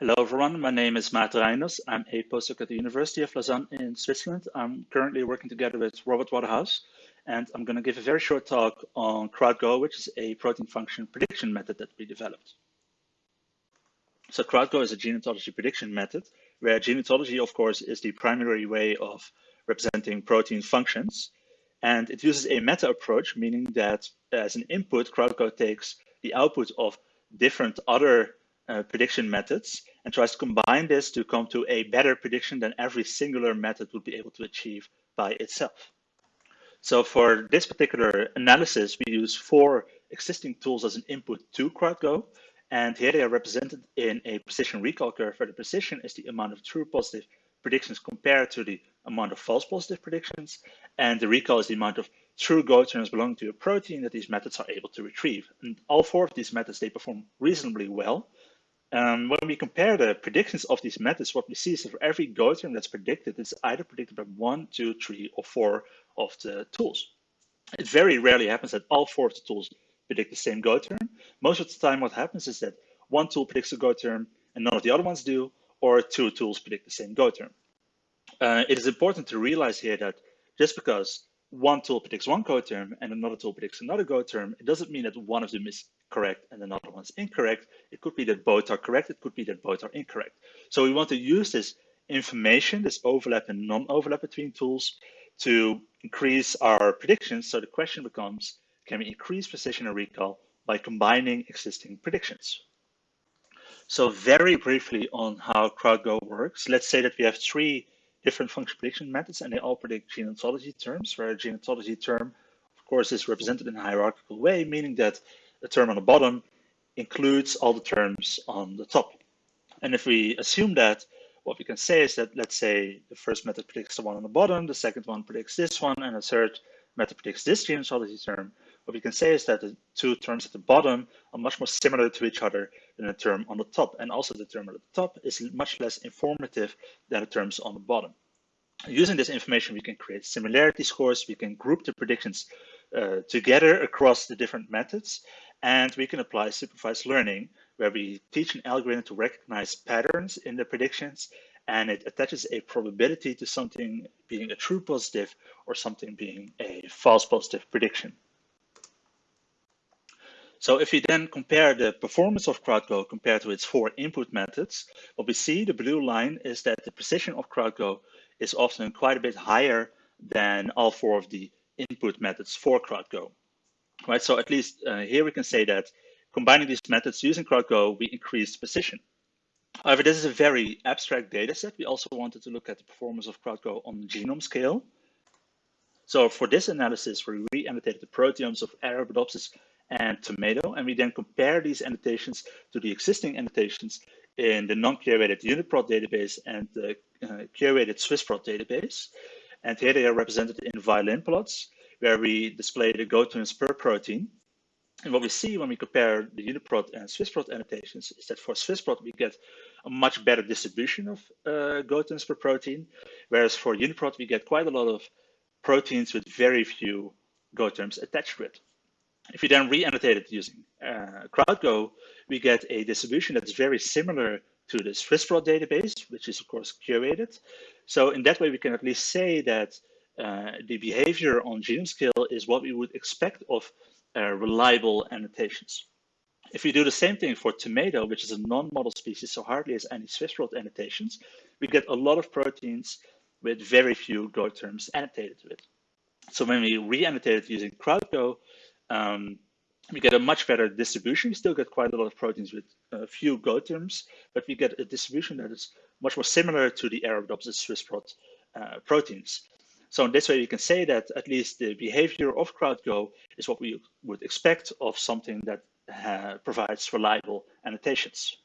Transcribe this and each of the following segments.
Hello, everyone. My name is Maarten Reijnders. I'm a postdoc at the University of Lausanne in Switzerland. I'm currently working together with Robert Waterhouse, and I'm going to give a very short talk on CrowdGo, which is a protein function prediction method that we developed. So CrowdGo is a gene ontology prediction method, where gene ontology, of course, is the primary way of representing protein functions. And it uses a meta approach, meaning that as an input, CrowdGo takes the output of different other uh, prediction methods and tries to combine this to come to a better prediction than every singular method would be able to achieve by itself. So for this particular analysis, we use four existing tools as an input to CrowdGo. And here they are represented in a precision recall curve where the precision is the amount of true positive predictions compared to the amount of false positive predictions. And the recall is the amount of true Go terms belonging to a protein that these methods are able to retrieve. And all four of these methods, they perform reasonably well. Um, when we compare the predictions of these methods, what we see is that for every Go term that's predicted, it's either predicted by one, two, three, or four of the tools. It very rarely happens that all four of the tools predict the same Go term. Most of the time, what happens is that one tool predicts a Go term and none of the other ones do, or two tools predict the same Go term. Uh, it is important to realize here that just because one tool predicts one Go term and another tool predicts another Go term, it doesn't mean that one of them is correct and another one's incorrect. It could be that both are correct. It could be that both are incorrect. So we want to use this information, this overlap and non-overlap between tools to increase our predictions. So the question becomes, can we increase precision and recall by combining existing predictions? So very briefly on how CrowdGo works, let's say that we have three different function prediction methods and they all predict gene ontology terms, where a gene ontology term, of course, is represented in a hierarchical way, meaning that the term on the bottom includes all the terms on the top. And if we assume that, what we can say is that, let's say the first method predicts the one on the bottom, the second one predicts this one, and the third method predicts this gene ontology term, what we can say is that the two terms at the bottom are much more similar to each other than the term on the top. And also the term at the top is much less informative than the terms on the bottom. Using this information, we can create similarity scores. We can group the predictions uh, together across the different methods. And we can apply supervised learning, where we teach an algorithm to recognize patterns in the predictions, and it attaches a probability to something being a true positive or something being a false positive prediction. So if we then compare the performance of CrowdGo compared to its four input methods, what we see, the blue line, is that the precision of CrowdGo is often quite a bit higher than all four of the input methods for CrowdGo right? So at least uh, here we can say that combining these methods using CrowdGo, we increased precision. However, this is a very abstract data set. We also wanted to look at the performance of CrowdGo on the genome scale. So for this analysis, we re-annotated the proteomes of Arabidopsis and tomato, and we then compare these annotations to the existing annotations in the non-curated UniProt database and the uh, curated SwissProt database. And here they are represented in violin plots where we display the Go terms per protein. And what we see when we compare the UniProt and SwissProt annotations is that for SwissProt, we get a much better distribution of uh, Go terms per protein, whereas for UniProt, we get quite a lot of proteins with very few Go terms attached to it. If you then re-annotate it using uh, CrowdGo, we get a distribution that's very similar to the SwissProt database, which is of course curated. So in that way, we can at least say that uh, the behavior on genome scale is what we would expect of uh, reliable annotations. If we do the same thing for tomato, which is a non-model species, so hardly has any SwissProt annotations, we get a lot of proteins with very few Go terms annotated to it. So when we re-annotate it using CrowdGo, um, we get a much better distribution. We still get quite a lot of proteins with a few Go terms, but we get a distribution that is much more similar to the Arabidopsis SwissProt uh, proteins. So in this way, we can say that at least the behavior of CrowdGo is what we would expect of something that uh, provides reliable annotations.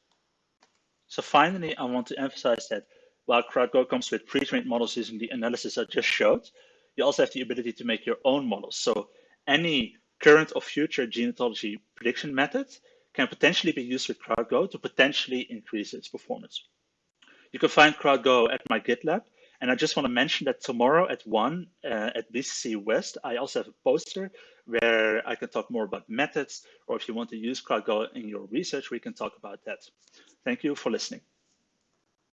So finally, I want to emphasize that while CrowdGo comes with pre-trained models using the analysis I just showed, you also have the ability to make your own models. So any current or future gene ontology prediction method can potentially be used with CrowdGo to potentially increase its performance. You can find CrowdGo at my GitLab, and I just want to mention that tomorrow at 1 uh, at BCC West, I also have a poster where I can talk more about methods, or if you want to use CrowdGo in your research, we can talk about that. Thank you for listening.